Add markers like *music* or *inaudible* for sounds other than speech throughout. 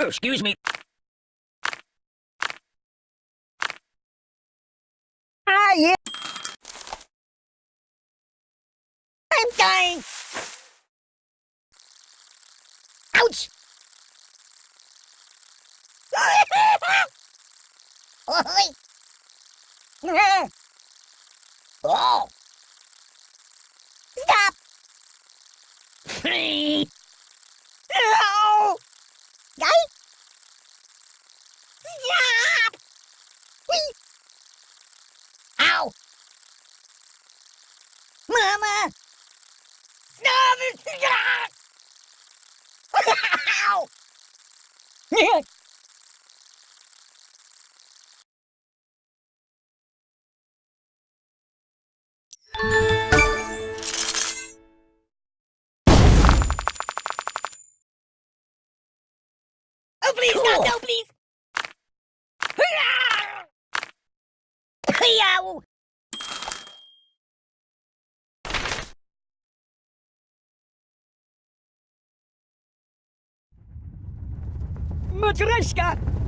Excuse me. Ah, yeah. I'm dying. Ouch. *laughs* oh. Stop. *laughs* Ow. Guy? Stop. Whee. Ow. Mama. Stop. *laughs* Ow. Oh, please, Cool. no, no, oh, please. Ow! Matryoshka! No.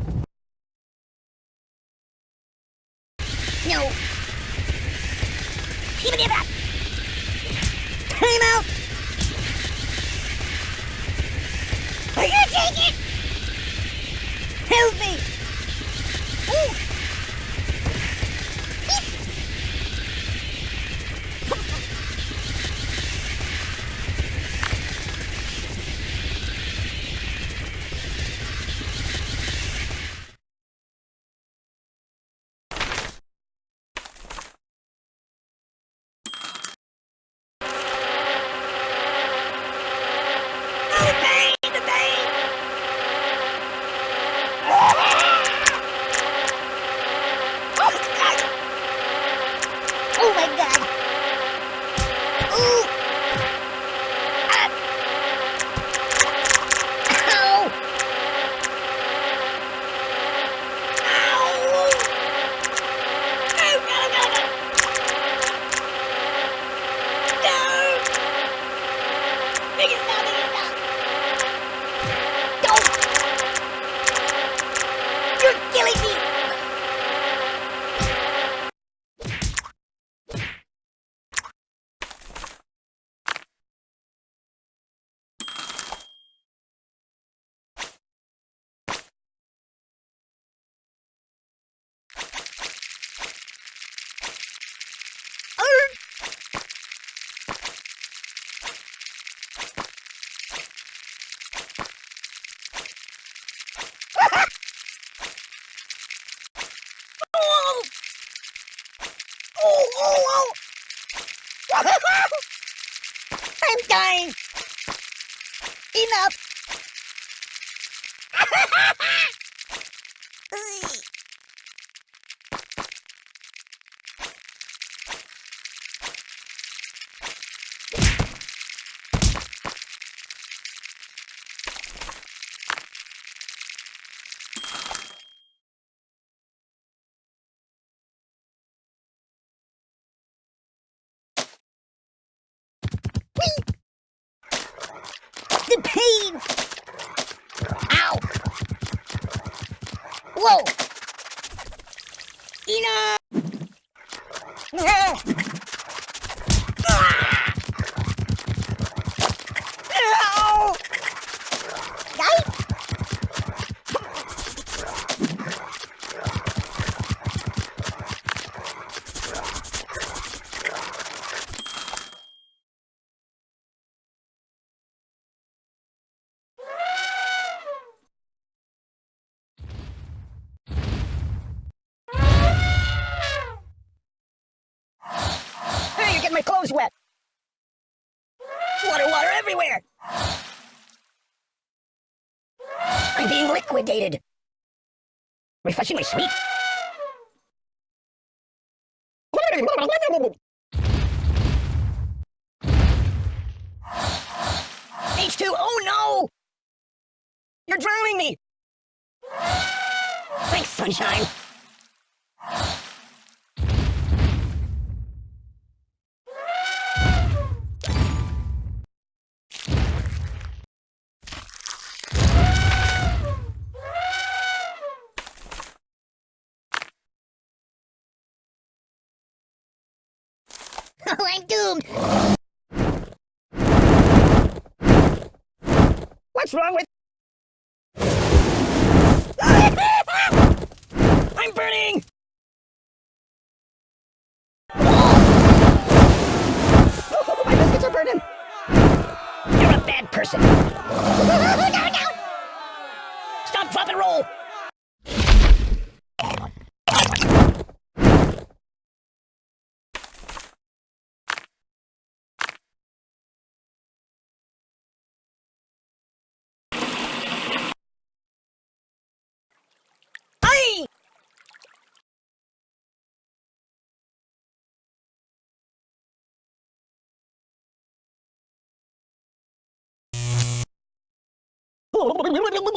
Enough! Whoa! Enough! Ah! Ah! Ow! Guy? Hey, you're getting my clothes wet! Water, water everywhere! I'm being liquidated! Refreshing my sweet! H2, oh no! You're drowning me! Thanks, sunshine! I'm doomed. What's wrong with... I'm burning! Oh, my biscuits are burning! You're a bad person! *laughs* no, no. Stop, drop, and roll! Aye! Ugh.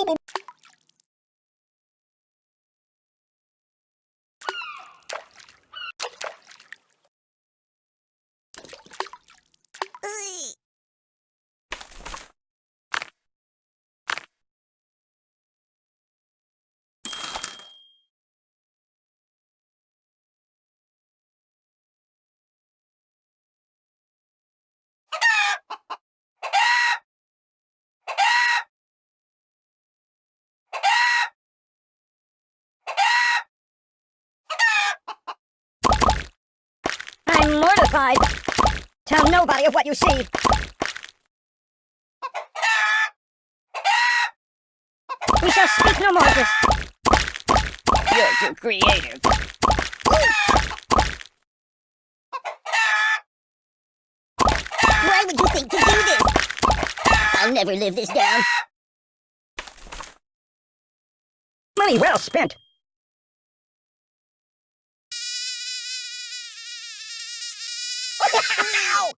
Tell nobody of what you see. We shall speak no more of this. You're too creative. Why would you think to do this? I'll never live this down. Money well spent. Ow!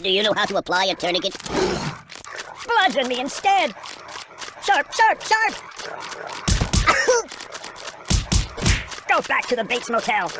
Do you know how to apply a tourniquet? Bludgeon me instead! Sharp, sharp, sharp! *coughs* Go back to the Bates Motel.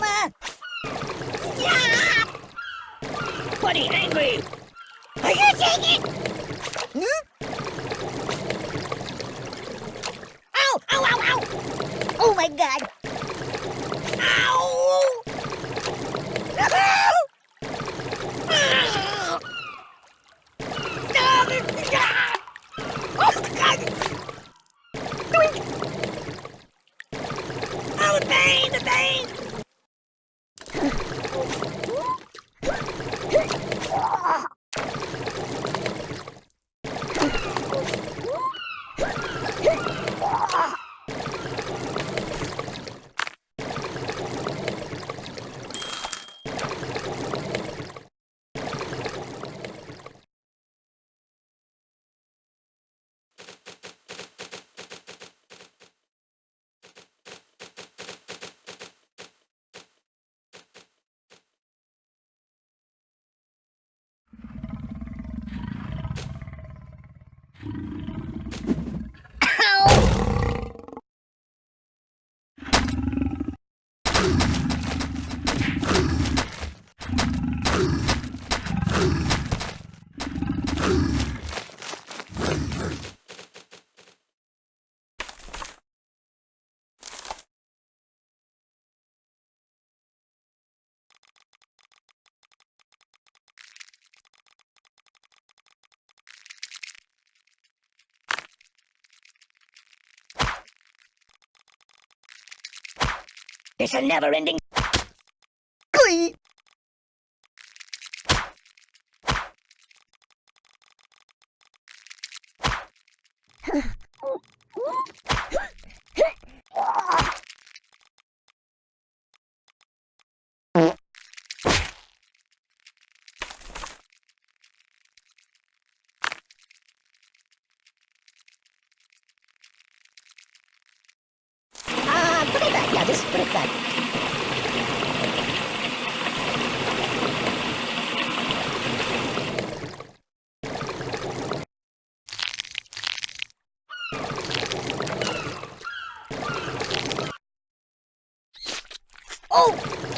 Mama! Stop! Buddy angry! Are you taking? Hmm? Ow! Ow! Ow! Ow! Oh my God! you It's a never-ending... Glee! Ah, put it back. Yeah, just put it back. Oh!